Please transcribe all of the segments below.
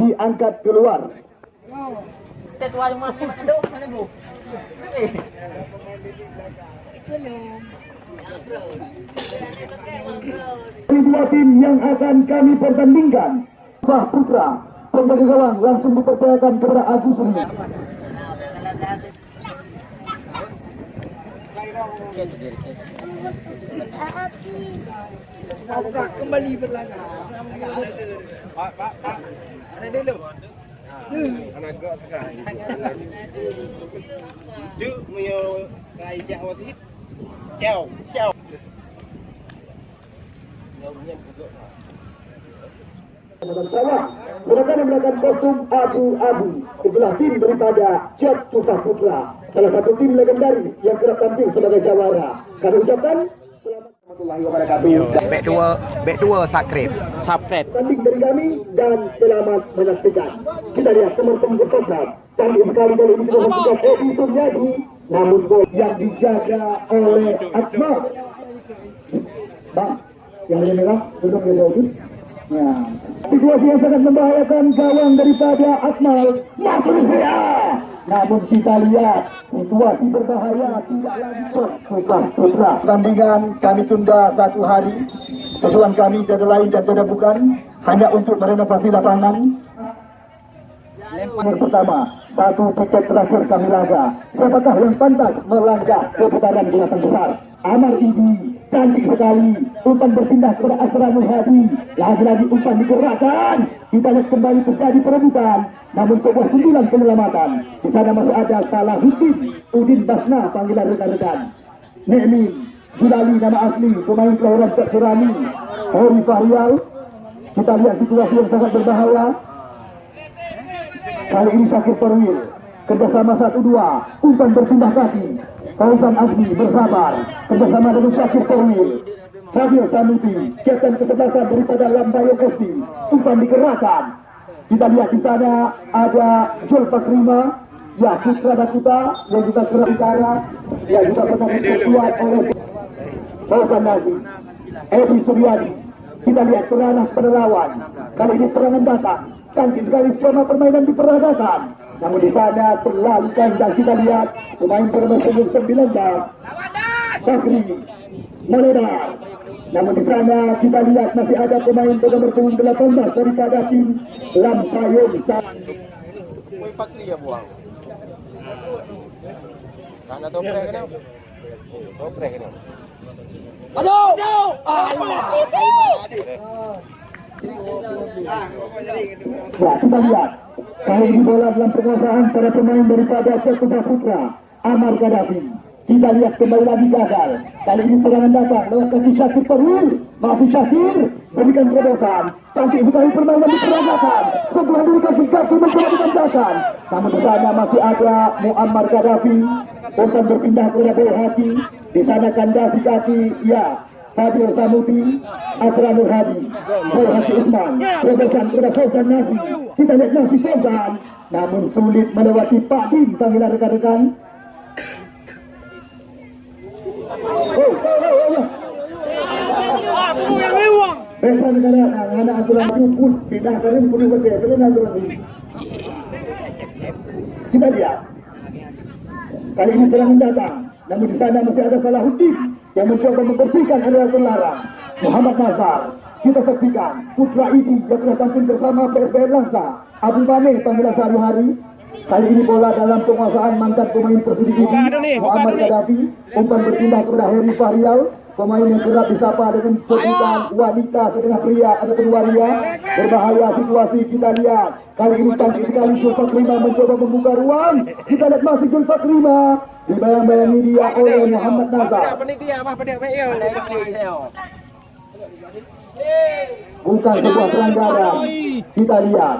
diangkat keluar. Dua tim yang akan kami pertandingkan. Sah Putra penjaga gawang langsung dipercayakan kepada Agus Rini Pak pak pak. Ada dulu. Anak gak sekarang. Tu mio kai jak waktu itu. Ciao, ciao. Silakan menggunakan kostum abu-abu itulah tim daripada Jet Tufa Putra salah satu tim legendaris yang kerap tampil sebagai jawara kami ucapkan Back dua, back dua sakrif. Sapret. tanding dari kami dan selamat menyaksikan. Kita lihat teman-teman program. Canggih sekali kali ini kita saksikan Edi Suryadi. Namun gol yang dijaga oleh Akmal. Bang, yang merah, duduk di bawah Ya. Situasi yang sangat membahayakan gawang daripada Akmal. Dia. Namun kita lihat situasi berbahaya tidak lagi bukan putra. Pertandingan kami tunda satu hari. Tujuan kami tiada lain dan tiada bukan hanya untuk merenovasi lapangan. Yang pertama, satu tiket terakhir kami laga. Siapakah yang pantas melangkah ke putaran delapan besar? Amar Idi, cantik sekali. Umpan berpindah kepada Asranul Hadi. Lagi-lagi umpan digerakkan. Kita lihat kembali terjadi perebutan. Namun sebuah sundulan penyelamatan. Di sana masih ada Salahuddin, Udin Basna panggilan rekan-rekan. Nemin, Julali nama asli, pemain kelahiran Cek Surani, Hori Fahrial. Kita lihat situasi yang sangat berbahaya. Kali ini Syakir Perwil, kerjasama 1-2, umpan berpindah kaki. Fauzan Azmi bersabar, kerjasama dengan Syakir Perwil. Fadil Sanuti, kapten kesebelasan daripada Lambayan FC, umpan digerakkan. Kita lihat di sana ada Jul Fakrima, ya Putra Dakuta yang juga kerap bicara, yang juga pernah diperkuat oleh Fauzan Nazi, Edi Suryadi. Kita lihat serangan penerawan. Kali ini serangan datang. Cantik sekali skema permainan diperagakan. Namun di sana terlalu kandang kita lihat pemain bernomor 19 Bakri melebar. Namun di sana kita lihat masih ada pemain bernomor 18 daripada tim Lampayung. Mui patri ya buang. Toprek kan? Toprek kan? Ya, kita lihat. Kali ini bola dalam penguasaan para pemain daripada Cekuba Putra, Amar Gaddafi. Kita lihat kembali lagi gagal. Kali ini serangan datang lewat kaki Syakir Perwil. Masih Syakir berikan terobosan. Cantik sekali permainan diperagakan. Setelah dari kaki kaki mencoba dimanjakan. Namun di sana masih ada Muammar Gaddafi. Umpan berpindah kepada Boy Hati. Di sana kandasi kaki, ya. Fadil Samuti, Asranul Hadi, Boy Hati Usman, terobosan kepada Fauzan Nasi. Kita lihat Nasi Fauzan. Namun sulit melewati Pak Dim panggilan rekan-rekan. Oh, oh, oh, oh. Aku yang negara anak asuransi pun pindahkan ini pun betul betul asuransi. Kita lihat. Kali ini serangan datang. Namun di sana masih ada Salahuddin yang mencoba membersihkan area terlarang. Muhammad Nazar. Kita saksikan Putra Idi yang pernah tampil bersama PSBL Langsa. Abu Mane panggilan sehari-hari. Kali ini bola dalam penguasaan mantan pemain nih, buka Muhammad. Gaddafi. Umpan berpindah kepada Heri Fahrial. Pemain yang kerap disapa dengan sebutan wanita setengah pria ataupun waria. Berbahaya situasi kita lihat. Kali ini cantik sekali Julfa Krima mencoba membuka ruang. Kita lihat masih Julfa Krima. Dibayang-bayangi dia oleh Muhammad Nazar. Apa bukan sebuah pelanggaran. kita lihat.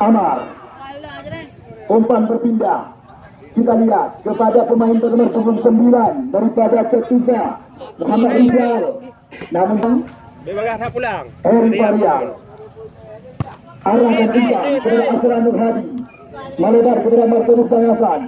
Amar. Umpan berpindah. Kita lihat kepada pemain bernomor 29 daripada Cetusa Muhammad Rizal namun Bebas dah pulang. Eri Varial arahkan juga kepada Asra Nur Hadi. Melebar kepada Martinus Bangasan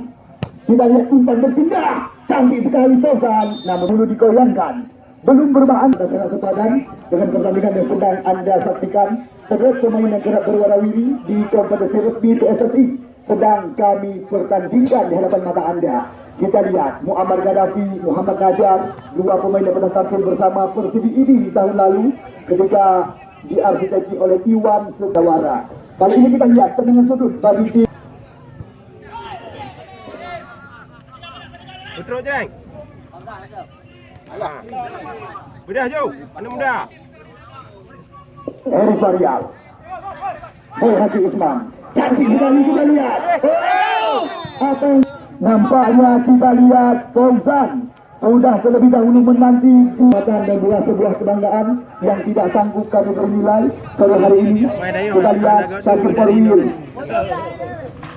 kita lihat umpan berpindah. Cantik sekali Fauzan namun dulu digoyangkan belum berbahan sangat sepadan dengan pertandingan yang sedang anda saksikan. Terhadap pemain yang kerap berwarawiri di kompetisi resmi PSSI sedang kami pertandingkan di hadapan mata anda kita lihat Muammar Gaddafi, Muhammad Najar dua pemain yang pernah tampil bersama Persib ini di tahun lalu ketika diarsiteki oleh Iwan Sugawara kali ini kita lihat tendangan sudut bagi tim Betul Jeng. Alah. Mudah jauh. Mana mudah? Eri Varial Boy Haji Usman cantik sekali kita lihat apa yang nampaknya kita lihat Fauzan sudah terlebih dahulu menanti kekuatan dan bukan sebuah kebanggaan yang tidak sanggup kami bernilai kalau hari ini. Kita lihat Syakir Parwil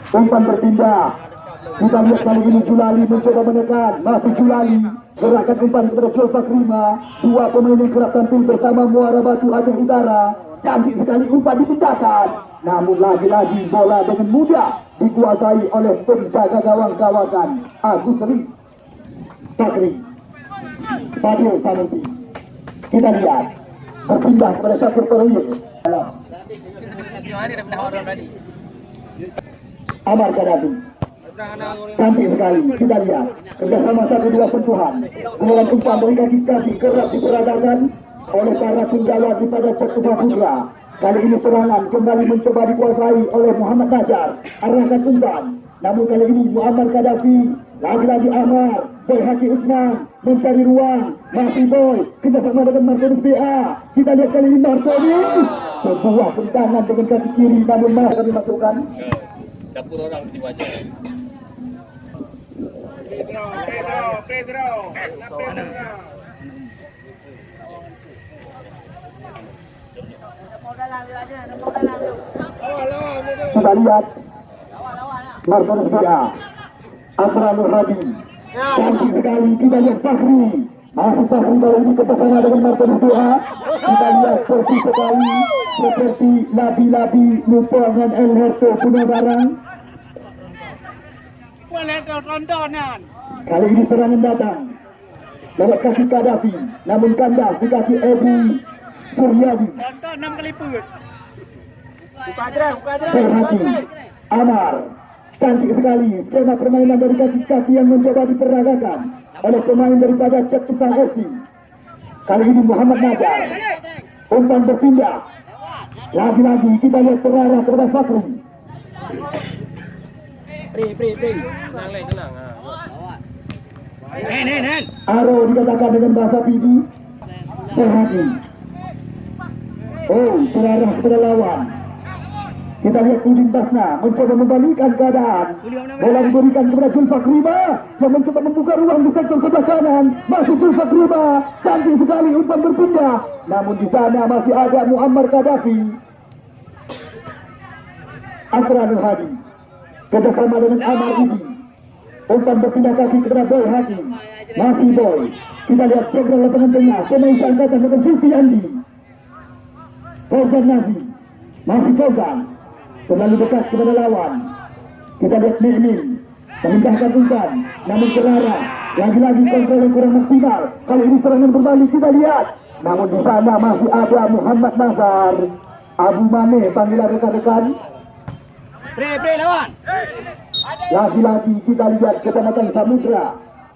umpan berpindah. Kita lihat kali ini Julali mencoba menekan. Masih Julali. Gerakan umpan kepada Julfa Krima dua pemain yang kerap tampil bersama Muara Batu Aceh Utara. Cantik sekali umpan dipindahkan. Namun lagi-lagi bola dengan mudah dikuasai oleh penjaga gawang kawakan Agus Ri Fakri Fadil Sanusi kita lihat berpindah kepada Syakir Parwil Amar Gaddafi cantik sekali kita lihat. Kerjasama satu dua sentuhan. Kemudian umpan dari kaki kaki kerap diperagakan oleh para penjaga daripada Cakubah Putra kali ini serangan kembali mencoba dikuasai oleh Muhammad Najar arahkan umpan namun kali ini Muhammad Gaddafi lagi-lagi Amar Boy Haki Usman mencari ruang masih Boy kerjasama dengan Martinus BA kita lihat kali ini Martinus sebuah tentangan dengan kaki kiri namun malah kami masukkan Dapur orang di wajah. Pedro, Pedro, Pedro. Pedro. Kita lihat. Martinus BA Asra Nur Hadi cantik sekali kita lihat Fahri masih Fahri kali ini kerjasama dengan Martinus BA kita lihat persis sekali. Seperti Nabi-Nabi Lupa dengan El Herto punya barang kali ini serangan datang. Lewat kaki Gaddafi. Namun kandas di kaki Ebu Suryadi Tonton enam kali put. Buka buka Amar. Cantik sekali. Skema permainan dari kaki-kaki yang mencoba diperagakan oleh pemain daripada Cek Tukang FC kali ini Muhammad Najar umpan berpindah. Lagi-lagi kita lihat terarah kepada Fakri Pri, pri, pri. Tenang, Le, tenang. Nen, nen, nen. Aro dikatakan dengan bahasa Pidi Berhati Oh terarah kepada lawan kita lihat Udin Basna mencoba membalikan keadaan. Bola diberikan kepada Julfa Krima yang mencoba membuka ruang di sektor sebelah kanan. Masih Julfa Krima, cantik sekali umpan berpindah. Namun di sana masih ada Muammar Gaddafi. Asra Nur Hadi kerjasama dengan Amar Idi. Umpan berpindah kaki kepada Boy Hadi. Masih Boy. Kita lihat jenderal lapangan tengah. Pemain seangkatan dengan Zulfi Andi. Fauzan Nazi. Masih Fauzan terlalu dekat kepada lawan. Kita lihat Mirmin memindahkan umpan, namun Kerara lagi-lagi kontrol yang kurang maksimal. Kali ini serangan berbalik kita lihat, namun di sana masih ada Muhammad Nazar, Abu Mane panggilan rekan-rekan. Pre, pre lawan. Lagi-lagi kita lihat kecamatan Samudra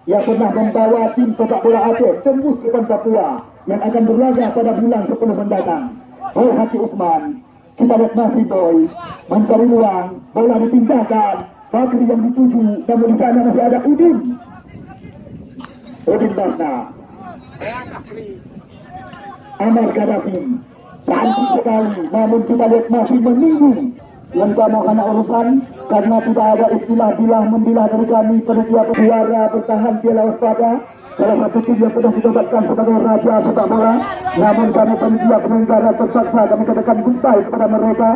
yang pernah membawa tim sepak bola Aceh tembus ke Papua yang akan berlaga pada bulan 10 mendatang. Oh Hati Usman, kita lihat masih boy. Mencari ruang bola dipindahkan Fakri yang dituju namun di masih ada Udin. Udin Basna Amar Gaddafi. Cantik sekali, namun kita lihat masih meninggi. Yang kamu hanya urusan karena tidak ada istilah bilah membilah dari kami. Panitia suara bertahan piala waspada salah satu tim yang sudah ditobatkan sebagai raja sepak bola namun kami panitia penyelenggara terpaksa kami katakan goodbye kepada mereka.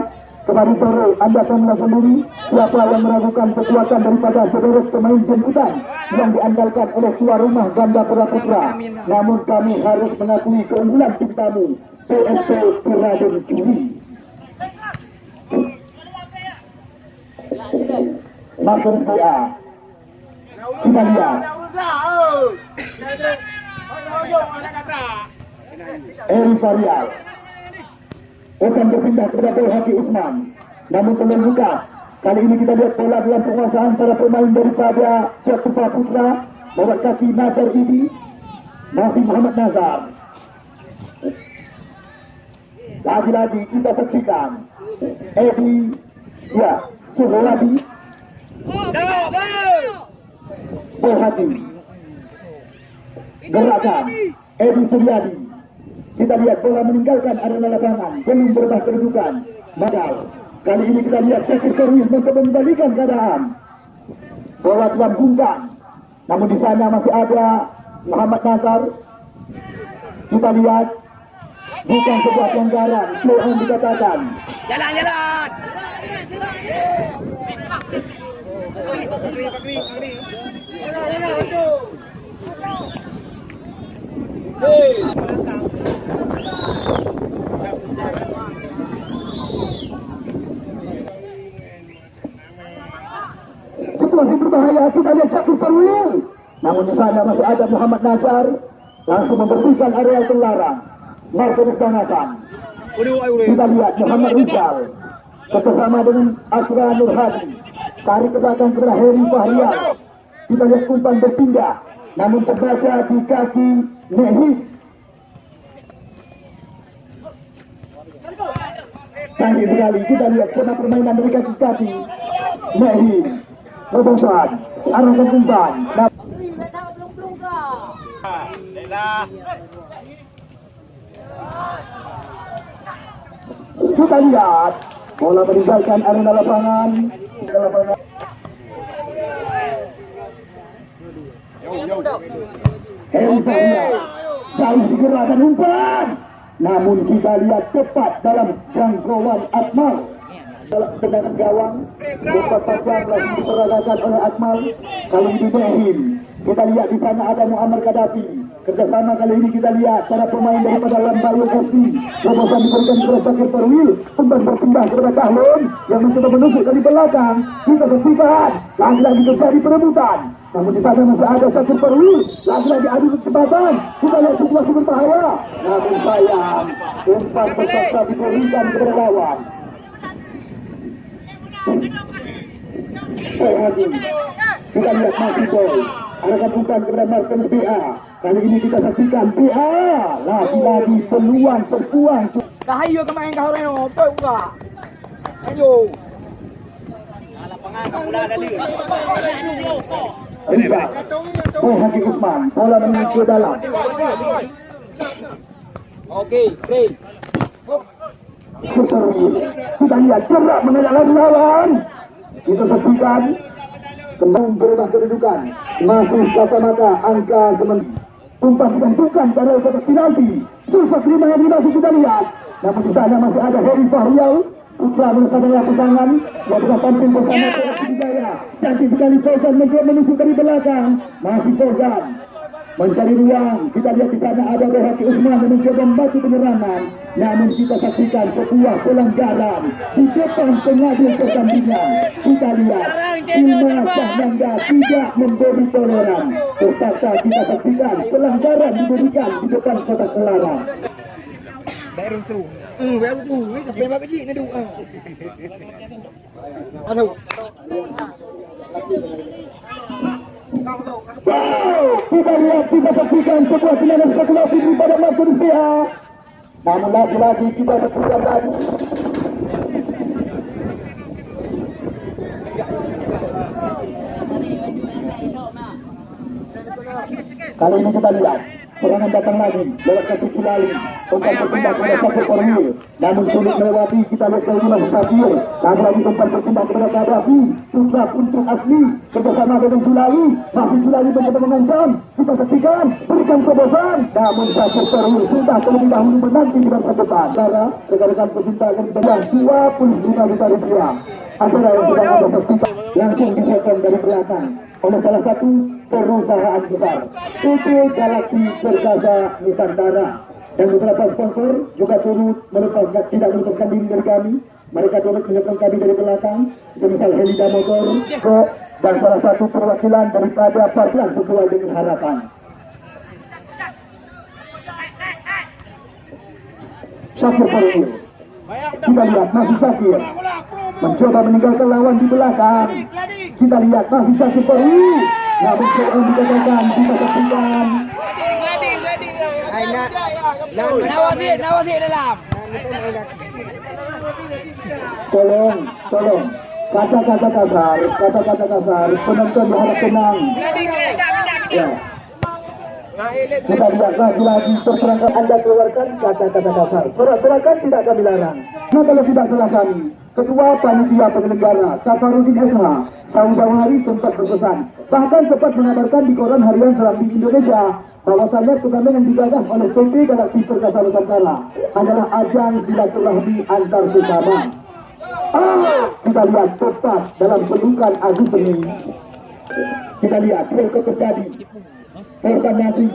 Kemarin sore anda akan sendiri siapa yang meragukan kekuatan daripada sederet pemain jemputan yang diandalkan oleh tuan rumah ganda Putra Putra namun kami harus mengakui keunggulan tim tamu PSP Peradun Juli. Master PA kita lihat Eri Varial akan berpindah kepada Boy Haki Usman namun belum buka kali ini kita lihat bola dalam penguasaan para pemain daripada Jatufa Putra lewat kaki Nazar Idi masih Muhammad Nazar lagi-lagi kita saksikan Edi ya Suhawadi Boy Haki gerakan Edi Suryadi. Kita lihat bola meninggalkan arena lapangan. Belum berubah kedudukan. Madal. Kali ini kita lihat Syakir Korwin mencoba membalikan keadaan. Bola dalam gunggang namun di sana masih ada Muhammad Nazar. Kita lihat bukan sebuah pelanggaran play on dikatakan Jalan, jalan. Situasi berbahaya kita lihat Syakir Perwil namun di sana masih ada Muhammad Nazar langsung membersihkan area terlarang Martinez udah. kita lihat Muhammad Rizal. Bersama dengan Asra Nur Hadi tarik ke belakang kepada Heri Fahrial kita lihat umpan berpindah. Namun terbaca di kaki canggih sekali. Kita lihat skema permainan dari kaki kaki. Nehi Rebosan arahkan umpan. Kita lihat bola meninggalkan arena lapangan. Lapangan. Heri Fahrial jauh digerakkan umpan. Namun kita lihat tepat dalam jangkauan Akmal. Dalam tendangan gawang umpan panjang lagi diperagakan oleh Akmal kali ini Behim kita lihat di sana ada Muammar Gaddafi. Kerjasama kali ini kita lihat para pemain daripada Lambayu FC Robosan diberikan kepada Syakir Perwil umpan berpindah kepada Kahlun yang mencoba menusuk dari belakang. Kita saksikan lagi-lagi terjadi perebutan namun di sana masih ada Syakir Perwil lagi-lagi adu kecepatan kita lihat situasi berbahaya namun sayang umpan terpaksa diberikan kepada lawan. Boy Hadi kita lihat masih Boy. Arahkan umpan kepada Marcus BA kali ini kita saksikan BA lagi-lagi peluang terbuang Kahayo ka main kau reno, toy ka. Ayo. Lapangan kamu dah ada dia. Rizal Boy Hadi Usman. Bola menuju dalam Okey, play. Keterwil kita lihat gerak mengejar lagi lawan. Kita saksikan kembali berubah kedudukan. Masih kata-mata angka semen umpan ditentukan pada kotak penalti. Susah terima yang masih kita lihat. Namun di masih ada Heri Fahrial bersama pasangan yang sudah tampil bersama Perak Jaya cantik sekali Fauzan mencoba menusuk dari belakang masih Fauzan mencari ruang. Kita lihat di sana ada Rohaki Usman yang mencoba membantu penyerangan. Namun kita saksikan sebuah pelanggaran di depan pengadil pertandingan. Kita lihat Ilma Sahnanda tidak memberi toleran. Terpaksa kita saksikan pelanggaran diberikan di depan kotak larang. Kita lihat kita saksikan sebuah spekulasi daripada Martin PA. Namun lagi-lagi kita saksikan tadi. Kali ini kita lihat serangan datang lagi lewat kaki Kilali umpan berpindah kepada Safir Korwil namun sulit melewati kita lihat masih Safir lagi lagi umpan berpindah kepada Gaddafi sudah untuk asli kerjasama dengan Kilali masih Kilali mencoba mengancam kita saksikan berikan terobosan namun Safir Korwil sudah terlebih dahulu menanti di depan. Cara rekan-rekan pecinta akan dibayar 25 juta rupiah acara yang sedang ada langsung diserahkan dari belakang oleh salah satu perusahaan besar PT Galaxy Perkasa Nusantara. Dan beberapa sponsor juga turut melepaskan tidak melepaskan diri dari kami. Mereka turut menyokong kami dari belakang. Semisal Helida Motor ke dan salah satu perwakilan daripada Parklan sesuai dengan harapan. Syakir Farul kita lihat masih Syakir mencoba meninggalkan lawan di belakang kita lihat masih Syakir Farul namun seorang dikatakan kita saksikan Nawazir, nawazir dalam. tolong tolong. Kata-kata kasar kata-kata kasar. Penonton berharap tenang. Ya kita lihat lagi-lagi terserangkan anda keluarkan kata-kata kasar surat-surakan tidak kami larang. Nah kalau tidak salah kami Ketua Panitia Penyelenggara Safarudin SH Tahun hari sempat berpesan. Bahkan sempat mengabarkan di koran harian Serambi Indonesia bahwasannya turnamen yang digagas oleh PT Galaxy Perkasa Nusantara adalah ajang silaturahmi antar sesama. Ah, kita lihat tepat dalam pelukan Agus ini. Kita lihat mereka terjadi Persanasi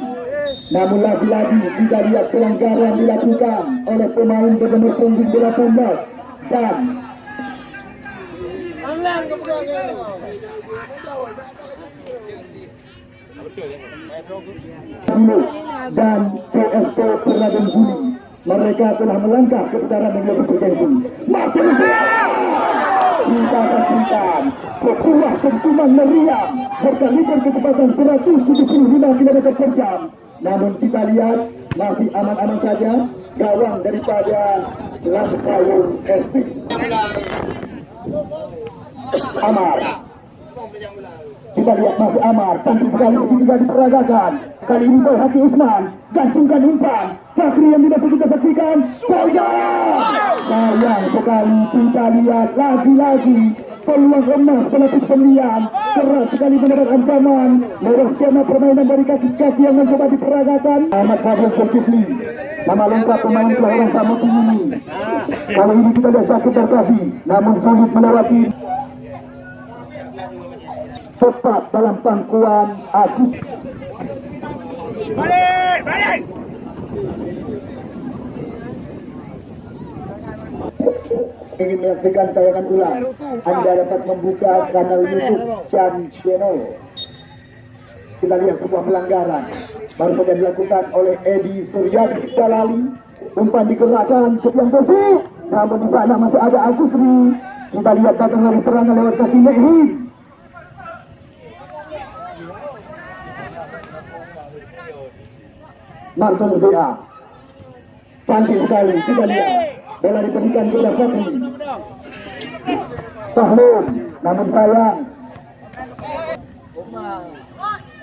Namun lagi-lagi kita lihat pelanggaran dilakukan oleh pemain bernomor punggung 18 dan dan PSP Perladan Juli mereka telah melangkah ke yang lebih bergensi. Makin kita saksikan sebuah dentuman meriam berkaliber kecepatan 175 km per jam. Namun kita lihat masih aman-aman saja gawang daripada Lampayung FC. Amar kita lihat masih Amar, cantik sekali ketika diperagakan. Kali ini Boy Haki Usman, gantungkan umpan. Fakri yang tidak kita saksikan, Boyan! Sayang sekali kita lihat lagi-lagi peluang emas pelapis pemilihan keras sekali mendapat ancaman lewat skema permainan dari kaki-kaki yang mencoba diperagakan Ahmad Fadil Zulkifli nama lengkap pemain kelahiran Samut ini kali ini kita lihat sakit terkasih namun sulit melewati tepat dalam pangkuan Agus. Balik, balik. Ingin menyaksikan tayangan ulang, Anda dapat membuka kanal YouTube Chan Channel. Kita lihat sebuah pelanggaran baru saja dilakukan oleh Edi Suryadi Dalali. Umpan digerakkan ke tiang besi, namun di sana masih ada Agusri. Kita lihat datang dari serangan lewat kaki Mehid. Marcos BA. Cantik sekali, kita lihat. Bola diberikan kepada Fakri. Tahlum, namun sayang.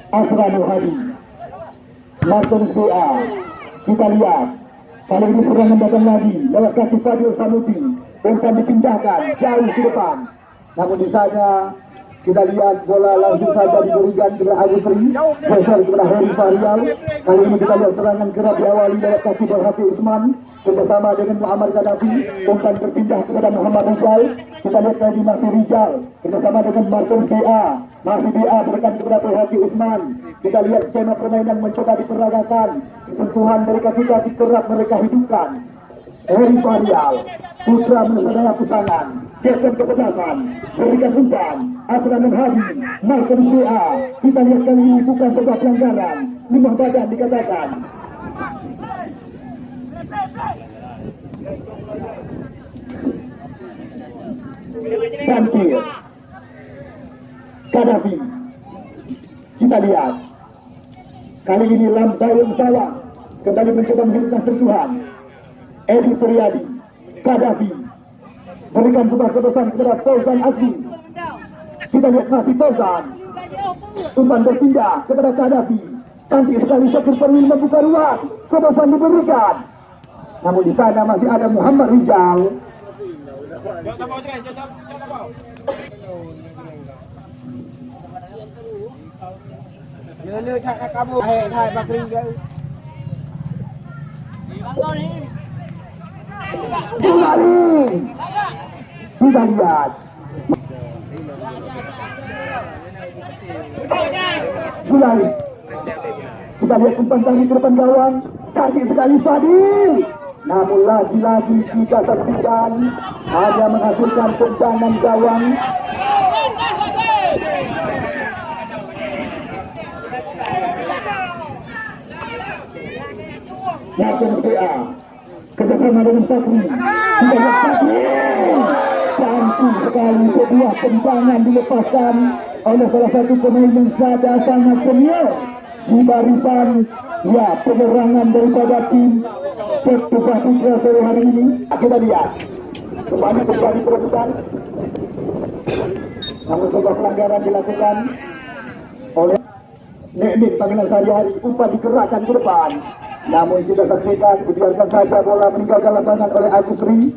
Asranul Hadi. Marcos BA. Kita lihat. Kali ini serangan datang lagi lewat kaki Fadil Sanuti. Umpan dipindahkan jauh ke depan. Namun di sana kita lihat bola langsung saja diberikan kepada Agus Ri geser kepada Heri Farial kali ini kita lihat serangan kerap diawali lewat kaki Berhati Usman bersama dengan Muhammad Gaddafi. Umpan berpindah kepada Muhammad Rizal kita lihat tadi masih Rizal bersama dengan Martin BA masih BA berikan kepada Berhati Usman. Kita lihat skema permainan mencoba diperagakan. Sentuhan dari kaki-kaki kerap mereka hidupkan. Heri Farial, putra mensadaya pusangan, geser ke belakang, berikan umpan, Asranul Hadi, Malcolm BA. Kita lihat kali ini bukan sebuah pelanggaran, limah badan dikatakan. Tampil, Gaddafi. Kita lihat, kali ini Lambayung Sawang kembali mencoba menghidupkan sentuhan. Edi Suryadi, Gaddafi, berikan sebuah kebesaran kepada Fauzan Azmi. Kita lihat masih Fauzan, umpan berpindah kepada Gaddafi. Cantik sekali Syakir Perwil membuka ruang. Kebebasan diberikan. Namun di sana masih ada Muhammad Rijal. Lele tak nak kabur. Hai hai bakri ke. Bangau ni. Kembali. Kita lihat. Sulai. Kita lihat umpan tadi depan gawang. Cantik sekali Fadil. Namun lagi-lagi kita saksikan hanya menghasilkan tendangan gawang. Yakin kerjasama dengan Sakri. Lihat Sakri. Cantik sekali sebuah tendangan dilepaskan oleh salah satu pemain yang sada sangat senior di barisan ya penerangan daripada tim Septusa Putra sore hari ini. Kita lihat kembali terjadi perebutan. Namun sebuah pelanggaran dilakukan oleh Neknik panggilan sehari-hari umpan digerakkan ke depan. Namun kita saksikan dibiarkan saja bola meninggalkan lapangan oleh Agus Ri.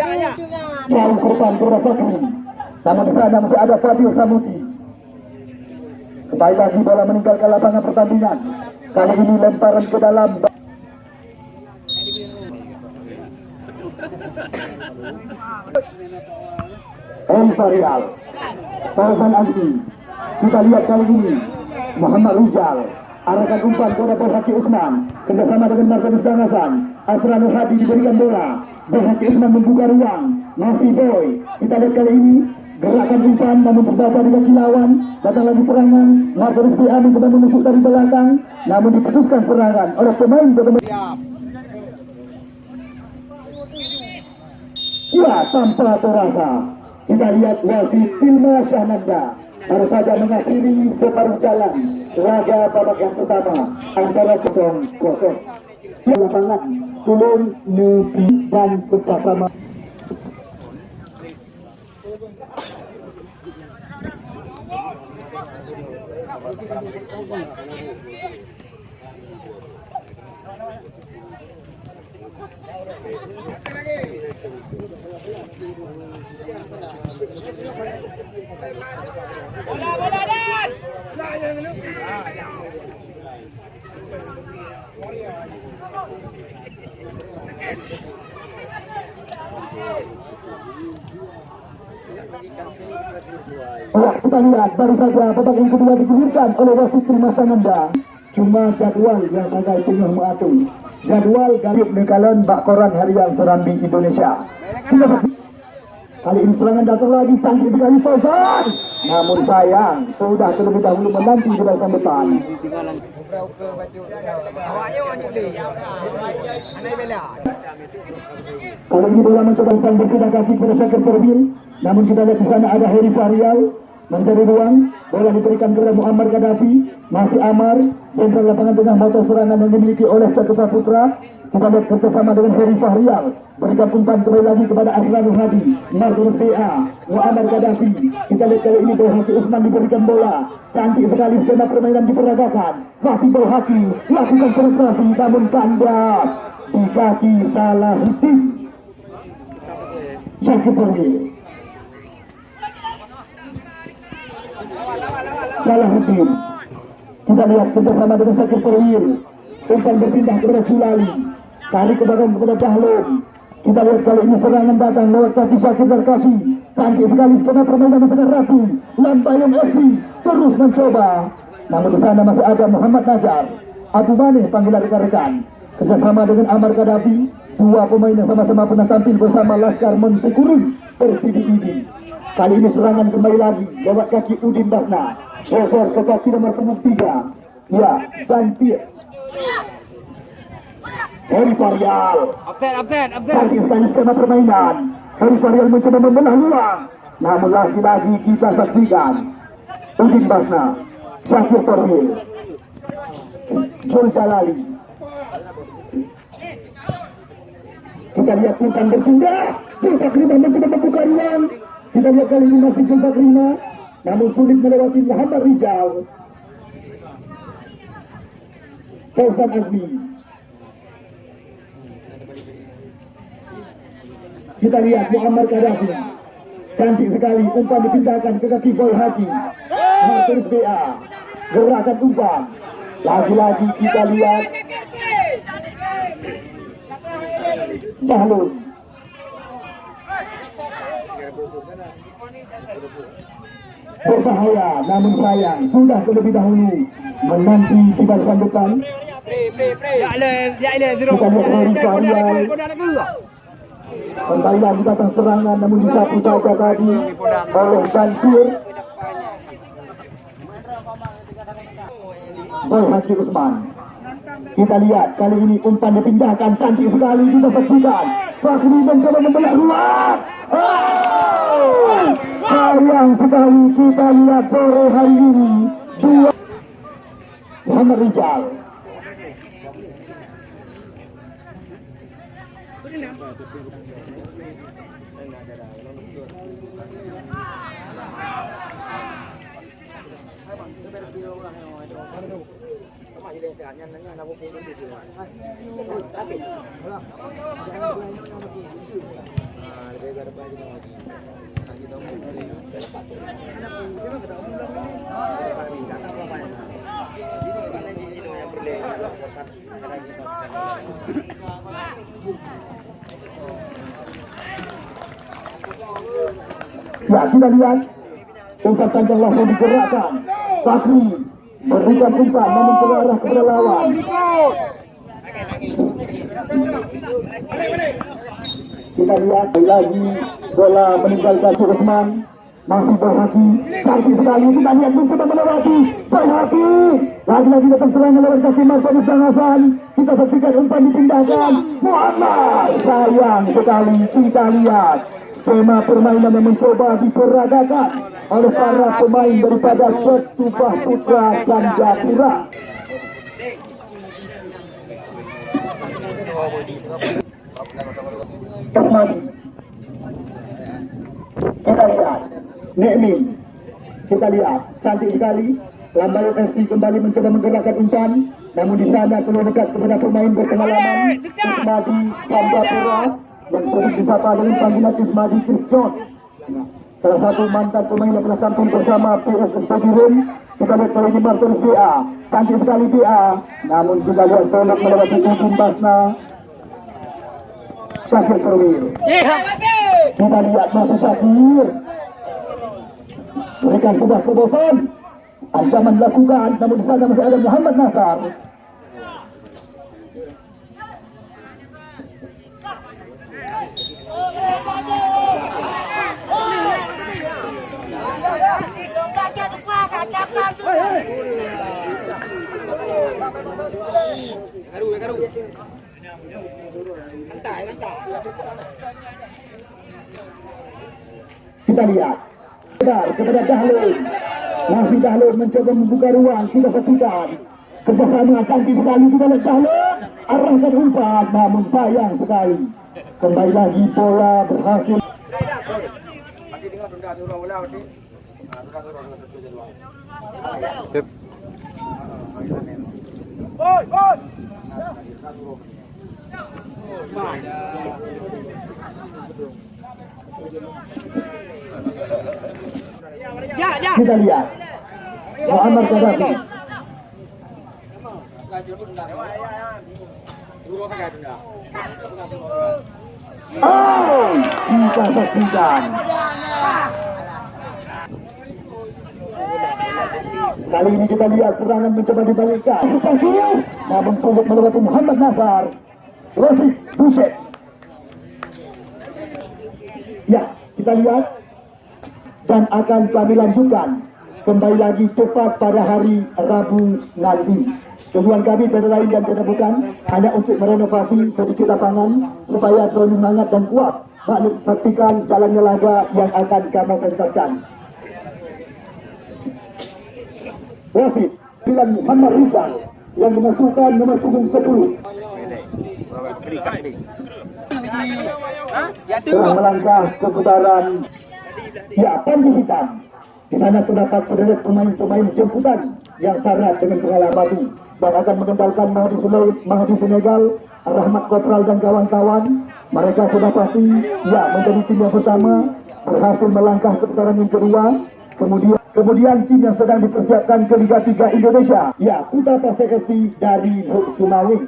Jangan jauh depan Pura Fakri. Namun di sana masih ada Fadil Samuti. Kembali lagi bola meninggalkan lapangan pertandingan. Kali ini lemparan ke dalam. Elsa Tarzan Andi. Kita lihat kali ini. Muhammad Rijal. Arahkan umpan kepada Berhati Usman. Kerjasama dengan Martinus Dangasan. Asranul Hadi diberikan bola. Berhati Usman membuka ruang. Masih boy. Kita lihat kali ini. Gerakan umpan namun terbaca di kaki lawan. Datang lagi serangan. Martinus PA mencoba menusuk dari belakang. Namun diputuskan serangan oleh pemain bertemu. Ya, tanpa terasa. Kita lihat wasit Tilma Syahnanda baru saja mengakhiri separuh jalan. Laga babak yang pertama antara kosong kosong. Di lapangan Tulung Nebi dan bersama Bola, bola, Dan! Kita lihat baru saja yang kedua digulirkan oleh wasit Tilma Syahnanda. Cuma jadwal yang agak tengah mengatur. Jadwal galip nekalan bak koran harian Serambi Indonesia. Kali ini serangan datang lagi canggih sekali Fauzan. Namun sayang sudah terlebih dahulu menanti di belakang depan. Kali ini bola mencoba umpan berpindah kaki kepada Syakir Perbil. Namun kita lihat di sana ada Heri Fahrial mencari ruang. Bola diberikan kepada Muammar Gaddafi. Masih Amar. Jenderal lapangan tengah motor serangan yang dimiliki oleh Caketa Putra. Kita lihat kerjasama dengan Heri Fahrial. Berikan umpan kembali lagi kepada Aslanul Hadi. Martinus PA. Muammar Gaddafi. Kita lihat kali ini Bohaki Usman diberikan bola. Cantik sekali skema permainan diperagakan. Masih Bohaki. Lakukan penetrasi namun kandas. Di kaki salah Husin. Syakir. Salahuddin. Kita lihat kerjasama dengan Syakir Perwil. Umpan berpindah kepada Sulali. Tarik ke belakang kepada Cahlum. Kita lihat kali ini serangan datang lewat kaki Syakir Darkasi. Cantik sekali skema permainan sangat rapi. Lampayung FC terus mencoba. Namun di sana masih ada Muhammad Najar. Abu Mane panggilan rekan-rekan. Kerjasama dengan Amar Gaddafi. Dua pemain yang sama-sama pernah tampil bersama Laskar Mensyukuri Persidi Idi. Kali ini serangan kembali lagi lewat kaki Udin Basna. Geser ke kaki nomor punggung tiga. Ya, cantik. Heri Farial. Abten, abten, abten. Cantik sekali skema permainan. Heri Farial mencoba membelah luang. Namun lagi-lagi kita saksikan. Udin Basna. Syakir Torwil. Jul Jalali. Kita lihat umpan bersinggah. Jul Sakriman mencoba membuka ruang. Kita lihat kali ini masih gempa kelima, namun sulit melewati Muhammad Rijal. Fauzan Azmi. Kita lihat Muhammad Gaddafi. Cantik sekali, umpan dipindahkan ke kaki Boy Haji. Martinez BA. Gerakan umpan. Lagi-lagi kita lihat Jahlul. Berbahaya, namun sayang sudah terlebih dahulu menanti barisan depan. Kita lihat Heri Syarial. Kau dah nak keluar. Kembali lagi datang serangan namun disapu saja tadi oleh Banjir. Boy Haji Usman. Kita lihat kali ini umpan dipindahkan cantik sekali kita saksikan. Fakri mencoba membelah ruang. Oh! Sayang sekali kita lihat sore hari ini dua Muhammad Rijal. Ya kita lihat. Umpan panjang langsung digerakkan. Fakri berikan umpan namun mengarah kepada lawan. Kita lihat lagi bola meninggalkan Suresman masih berhati cantik sekali. Kita lihat mencoba melewati berhati. Lagi-lagi datang serangan lewat kaki Martinus dan Hasan kita saksikan umpan dipindahkan. Muhammad sayang sekali kita lihat skema permainan yang mencoba diperagakan oleh para pemain daripada Setubah Putra Ganjapura Termadi kita lihat. Nekmin kita lihat. Cantik sekali. Lambayo FC kembali mencoba menggerakkan umpan namun di sana terlalu dekat kepada pemain berpengalaman. Ismadi Kanjapura yang sering disapa dengan panggilan Ismadi Kriston salah satu mantan pemain yang pernah tampil bersama PS Stadium. Kita lihat kali ini Martin BA cantik sekali BA namun kita lihat tolak melewati ujung Basna. Syakir Perwil kita lihat masih Syakir berikan sebuah kebosan. Ancaman dilakukan namun di sana masih ada Muhammad Nasar Garu, garu. Lantai, lantai. kita lihat. Benar, kepada Dahlul masih Dahlul mencoba membuka ruang. Kita saksikan kerjasama cantik sekali kita lihat Dahlul arahkan umpan. Namun sayang sekali. Kembali lagi bola berhasil. Sudah turun bola nanti. Ah, sudah turun sudah turun kita lihat. Muhammad Gaddafi. Oh kita saksikan Kali ini kita lihat serangan mencoba dibalikkan. Namun sulit melewati Muhammad Nasar. Rosik Buset. Ya, kita lihat dan akan kami lanjutkan kembali lagi tepat pada hari Rabu nanti. Tujuan kami tiada lain dan tiada bukan hanya untuk merenovasi sedikit lapangan supaya terlalu hangat dan kuat. Maklum saksikan jalannya laga yang akan kami pentaskan. Wasit Bilan Muhammad Rizal yang dimasukkan nomor punggung 10 telah melangkah ke putaran Ya, Panji Hitam. Di sana terdapat sederet pemain-pemain jemputan yang syarat dengan pengalaman dan akan mengendalikan Mahdi, Sule- Mahdi Senegal, Rahmat Kopral dan kawan-kawan. Mereka sudah pasti ya menjadi tim yang pertama berhasil melangkah ke putaran yang kedua. Kemudian kemudian tim yang sedang dipersiapkan ke Liga 3 Indonesia. Ya, Kuta FC dari Sumawi.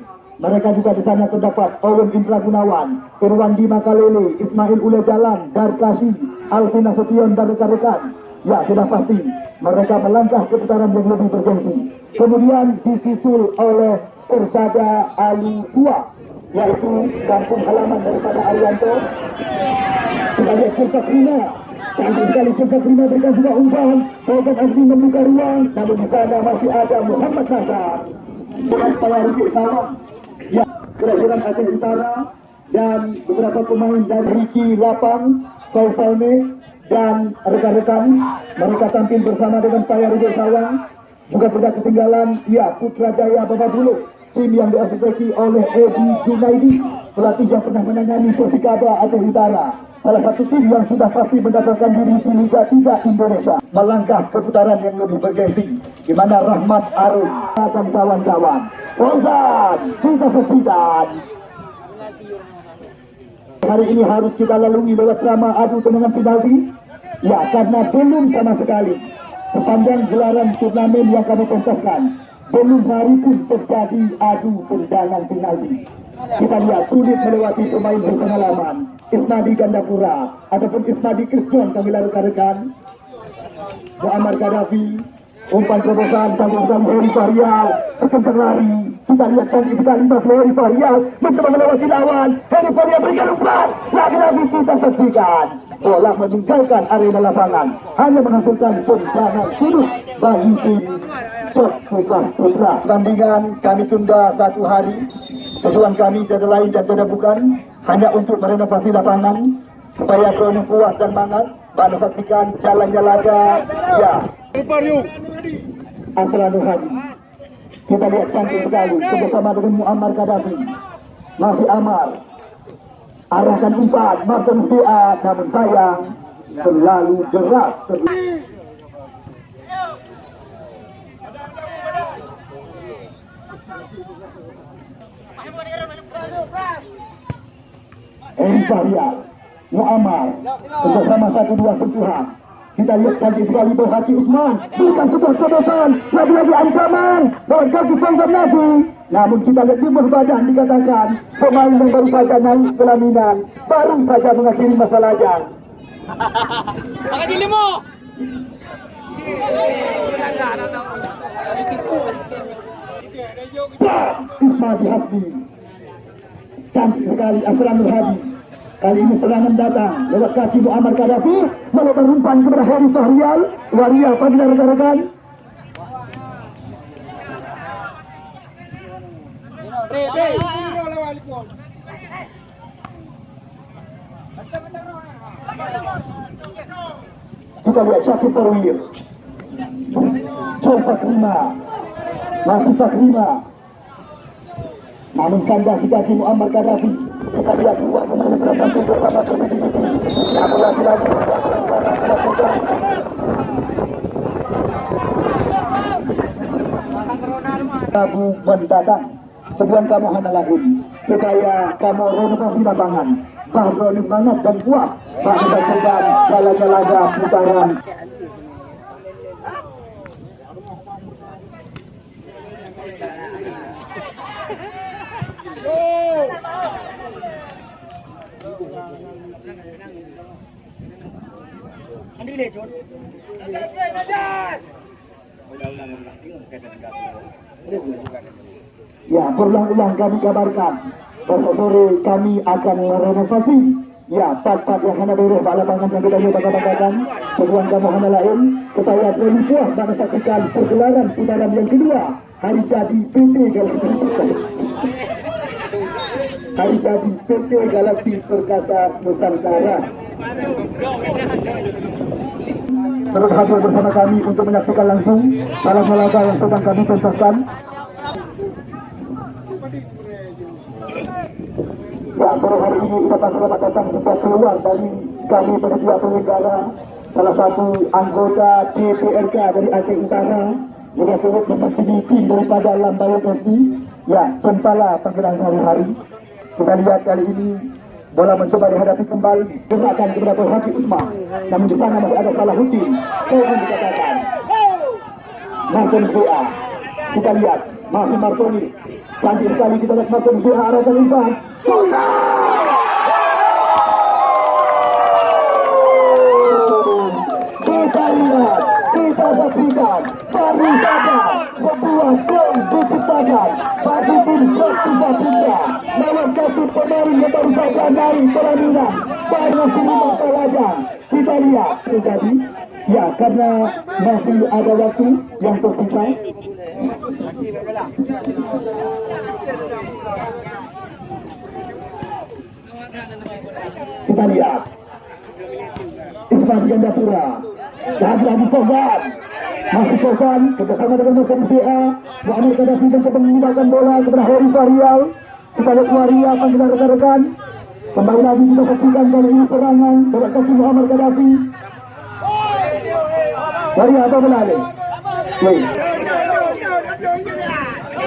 Mereka juga di sana terdapat Owen Indra Gunawan, Irwandi Makalele, Ismail Ule Jalan, Darkasi, Alvin Nasution dan rekan-rekan. Ya, sudah pasti mereka melangkah ke putaran yang lebih bergengsi. Kemudian disusul oleh Persada Alu 2, yaitu kampung halaman daripada Arianto. Kita lihat Krina. Cantik sekali Sulta Krina berikan sebuah umpan. Fauzan Azmi membuka ruang. Namun di sana masih ada Muhammad Nasar. Dengan Pawarukit Sawang. Ya, kelahiran Aceh Utara. Dan beberapa pemain dari Ricky Lapang, Faisal Mek, dan rekan-rekan. Mereka tampil bersama dengan Pawarukit Sawang. Juga tidak ketinggalan, ya Putra Jaya Bababulu. Tim yang diarsiteki oleh Edi Junaidi. Pelatih yang pernah menangani Persikaba Aceh Utara. Salah satu tim yang sudah pasti mendapatkan diri di Liga 3 Indonesia. Melangkah ke putaran yang lebih bergengsi di mana Rahmat Arun dan kawan-kawan. Fauzan kita saksikan hari ini harus kita lalui lewat drama adu tendangan penalti. Ya karena belum sama sekali. Sepanjang gelaran turnamen yang kami pentaskan belum hari pun terjadi adu tendangan penalti kita lihat sulit melewati pemain berpengalaman. Ismadi Gandapura ataupun Ismadi Kristion kami rekan-rekan Muammar Gaddafi umpan terobosan tanggung Heri Fahrial kekencang lari kita lihat kali sekali Mas Heri Fahrial mencoba melewati lawan. Heri Fahrial berikan umpan. Lagi-lagi kita saksikan bola meninggalkan arena lapangan hanya menghasilkan tendangan sudut bagi tim Cok Putra Putra tandingan kami tunda satu hari Tujuan kami tiada lain dan tiada bukan hanya untuk merenovasi lapangan supaya kronik kuat dan mangat. Pada saksikan jalannya laga, ya. Aslanul Hadi. Kita lihat cantik sekali bersama dengan Muammar Gaddafi. Masih Amar. Arahkan umpan, Martin doa, namun sayang terlalu deras. Terlalu... Eri Fahrial, Muammar, bersama satu dua sentuhan. Kita lihat cantik sekali berhati Usman. Bukan sebuah terobosan, lagi-lagi ancaman. Lewat kaki Fauzan Nafi. Namun kita lihat di badan dikatakan pemain yang baru saja naik pelaminan, baru saja mengakhiri masa lajang. Pakai di limo. Ismadi Hasbi Cantik sekali Aslanul Hadi Kali ini serangan datang Lewat kaki Muammar Gaddafi Melebar umpan kepada Heri Fahrial Waria pagi rekan-rekan Kita lihat Syakir Perwir Sol Fakrima Masih Fakrima namun kandas di kaki Muammar Gaddafi kita lihat dua pemain bertampil bersama namun lagi-lagi Kamu mendatang tujuan kamu hanya lain supaya kamu renovasi lapangan. Bahroni banget dan kuat. Pada bagian jalannya laga putaran Ya, berulang-ulang kami kabarkan. Besok sore kami akan merenovasi. Ya, part-part yang hanya beres Pak lapangan yang kita lihat bangga-banggakan Tujuan kamu hanya lain puas dan saksikan pergelaran putaran yang kedua. Hari jadi PT Galaxy Hari jadi PT Galaxy Perkasa Nusantara. Terus hadir bersama kami untuk menyaksikan langsung Salam laga yang sedang kami pentaskan Ya, sore hari ini kita selamat datang kita keluar dari kami penyedia penyelenggara. Salah satu anggota DPRK dari Aceh Utara. Juga turut mewakili tim daripada Lambayan FC ya Cempala panggilan hari-hari. Kita lihat kali ini bola mencoba dihadapi kembali. Gerakan kepada Boy Haki Usman. Namun di sana masih ada Salahuddin Kevin dikatakan. Martin VA kita lihat masih Martoni cantik sekali kita lihat Martin. VA arahkan umpan Sultan kita lihat kita saksikan baru saja sebuah gol diciptakan. Bagi tim Persija Putra lewat kaki pemain yang baru saja naik pelaminan baru sini masa wajah kita lihat. Terjadi ya karena masih ada waktu yang tersisa kita lihat. Ismail Gandapura lagi-lagi Fogan. Masih Fogan. Kerjasama dengan Nusa BA Muhammad Gaddafi mencoba menggunakan bola kepada Hori Varial kita lihat Waria panggilan rekan-rekan. Kembali lagi kita saksikan kali ini serangan. Lewat kaki Muhammad Gaddafi. Waria apa belale Wait.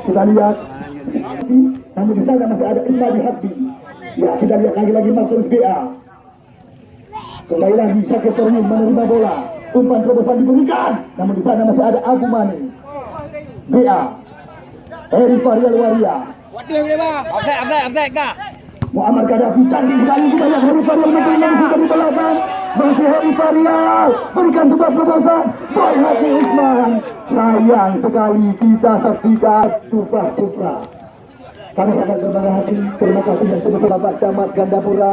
kita lihat namun di sana masih ada Imadi Habbi ya kita lihat lagi-lagi Marcus BA kembali lagi Syakir Tornim menerima bola umpan terobosan diberikan namun di sana masih ada Abu Mani BA Eri Farial Waria. Muhammad Gaddafi canggih sekali kita lihat Heri Farial sudah di belakang masih Heri Farial berikan sebuah terobosan Boy Hati Usman sayang sekali kita saksikan Tufah kami sangat terima kasih. Terima kasih yang sudah Bapak Camat Gandapura.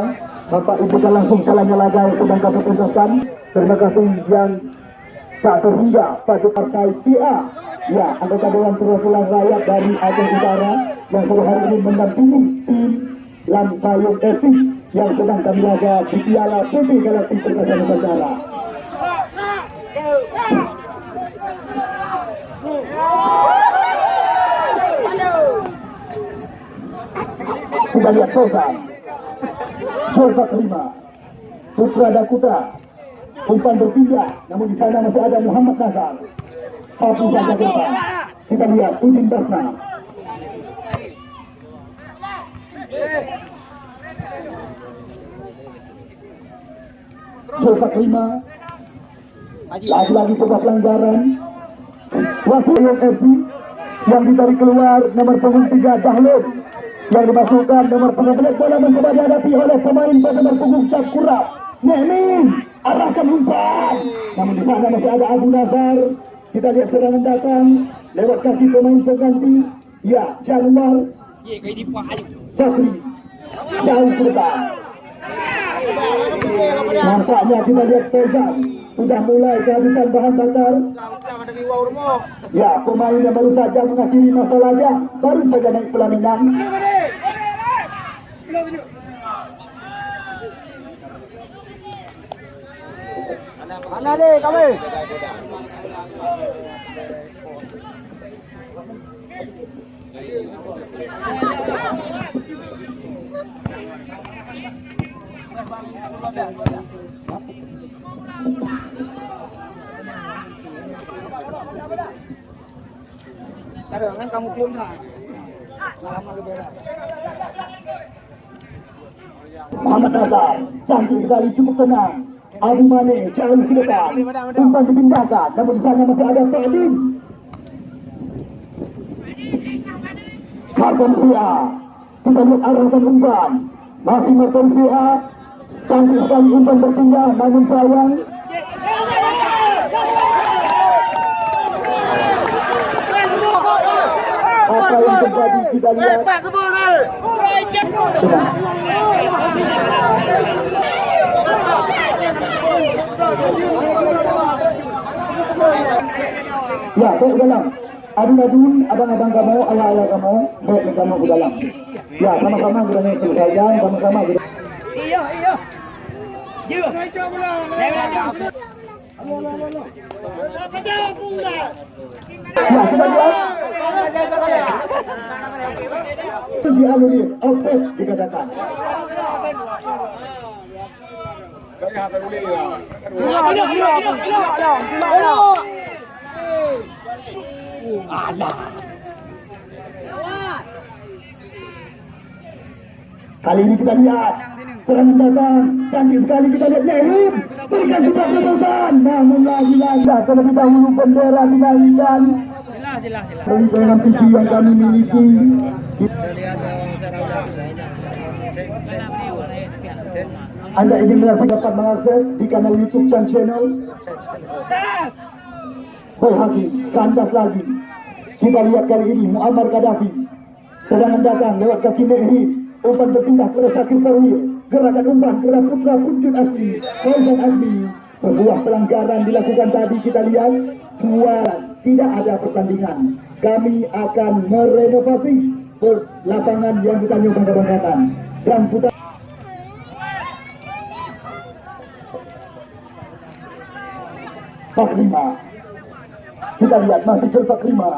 Bapak ibukan langsung salahnya laga yang sedang kami tuntaskan. Terima kasih yang tak terhingga pada partai PA ya anggota Dewan Perwakilan Rakyat dari Aceh Utara yang sore hari ini mendampingi tim Lampayung FC yang sedang kami laga di Piala PT Galaksi Perkasa Nusantara. Kita lihat Sultan. Sultan kelima. Putra Dakuta. Umpan berpindah, namun di sana masih ada Muhammad Nazar. Satu saja depan. Kita lihat Udin Basna. Sultan kelima. Lagi-lagi sebuah pelanggaran. Wasit FC yang ditarik keluar nomor punggung tiga Dahlud yang dimasukkan nomor punggung belas bola mencoba dihadapi oleh pemain pada nomor punggung Syakura Nemin arahkan umpan. Namun di sana masih ada Abu Nazar. Kita lihat serangan datang lewat kaki pemain pengganti. Ya Januar. Fakri jauh depan nampaknya kita lihat Faizal sudah mulai kehabisan bahan bakar Ya, pemain yang baru saja mengakhiri masa laga, baru saja naik pelaminan. Mana deh kami? Karangan kamu pun lah. Lama lebih Muhammad Nazar, cantik sekali, cukup tenang. Abu Mane jauh ke depan. Umpan dipindahkan, namun di sana masih ada Fadin. Martin Pia, kita lihat arahkan umpan. Masih Martin Pia, cantik sekali umpan berpindah, namun sayang. apa yang terjadi kita lihat. Ya, baik ke dalam. Adun-adun, abang-abang kamu, ayah-ayah kamu, baik ke kamu ke dalam. Ya, sama-sama kita naik selesaikan, sama-sama kita. Ya, kita Kali ini kita lihat serangan datang canggih sekali kita lihat Nehim berikan kita keputusan namun lagi-lagi terlebih dahulu bendera dinaikkan dengan TV yang kami miliki. Anda ingin merasakan dapat mengakses di kanal YouTube dan channel? Berhaki, kandas lagi. Kita lihat kali ini Muammar Gaddafi. Serangan datang lewat kaki Nehim Umpan berpindah kepada Syakir Farwil Gerakan umpan kepada putra puncut asli Fauzan Azmi Sebuah pelanggaran dilakukan tadi kita lihat. Dua tidak ada pertandingan. Kami akan merenovasi lapangan yang kita nyoba banggakan Dan putar Fakrima Kita lihat masih ke Fakrima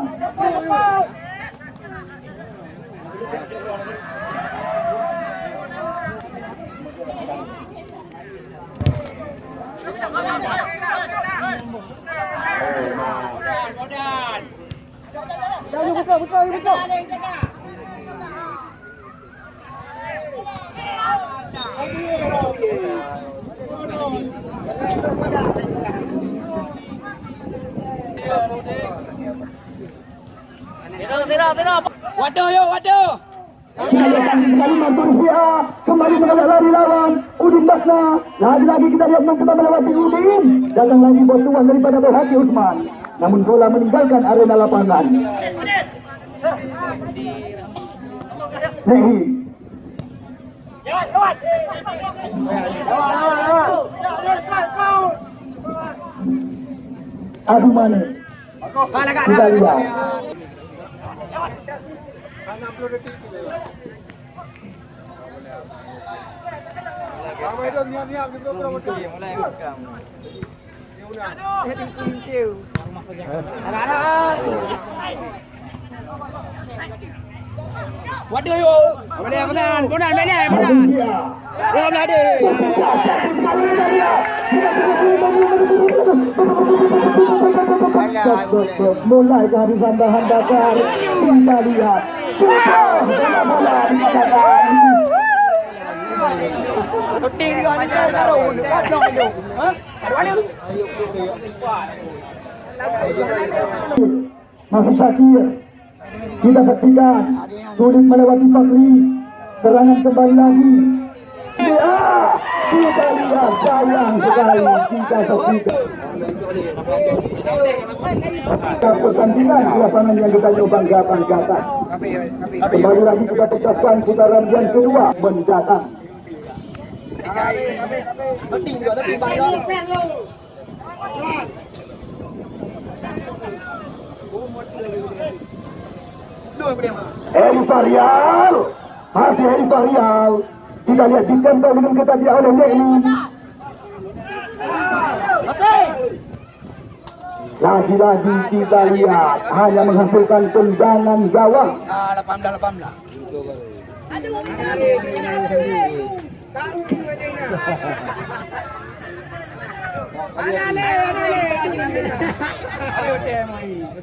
Waduh yo, waduh. Kita lihat kembali mantul rupiah Kembali menolak lari lawan Udin Basna. Lagi-lagi kita lihat mencoba melewati Udin. Datang lagi bantuan daripada Berhati Usman Namun bola meninggalkan arena lapangan. Nehi. Adu Mane. Kita lihat Ramai itu niat-niat gitu berapa kali. Waduh yo. Benar, benar benar. Adu dia Ya ada. Mulai kehabisan bahan bakar Kita lihat Bola dikatakan ni cara taruh. Dong itu. Hah? Ada Masih Syakir Kita saksikan Sulit melewati Fakri Serangan kembali lagi. Ya Kita lihat sayang sekali. Kita saksikan Pertandingan di lapangan yang kita nyoba banggakan Kembali lagi kita tetapkan putaran yang kedua mendatang. Penting juga tapi bayar. Heri Farial Masih Kita lihat ditempel dengan ketagihan oleh Nekli Lagi-lagi kita lihat Hanya menghasilkan tendangan gawang. Ah, 18 18.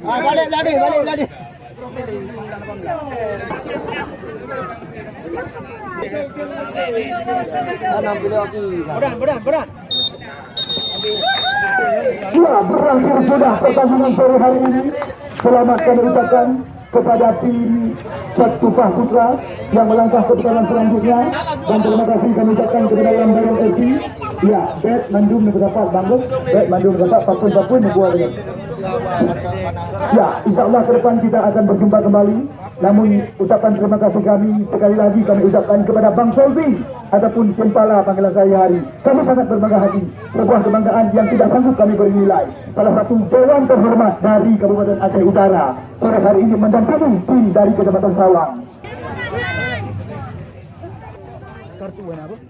Ah, balik berat, berat. Ya berakhir sudah pertandingan sore hari ini Selamat kami ucapkan kepada tim Satufah Putra yang melangkah ke putaran selanjutnya dan terima kasih kami ucapkan kepada Lambaran FC ya bet mandum dapat bagus bet mandum dapat papun papun buat dengan Ya, insya Allah ke depan kita akan berjumpa kembali. Namun ucapan terima kasih kami sekali lagi kami ucapkan kepada Bang Solvi ataupun Simpala panggilan saya hari. Kami sangat berbangga hati. Sebuah kebanggaan yang tidak sanggup kami beri nilai. Salah satu dewan terhormat dari Kabupaten Aceh Utara sore hari ini mendampingi tim dari Kecamatan Sawang. Kartu apa?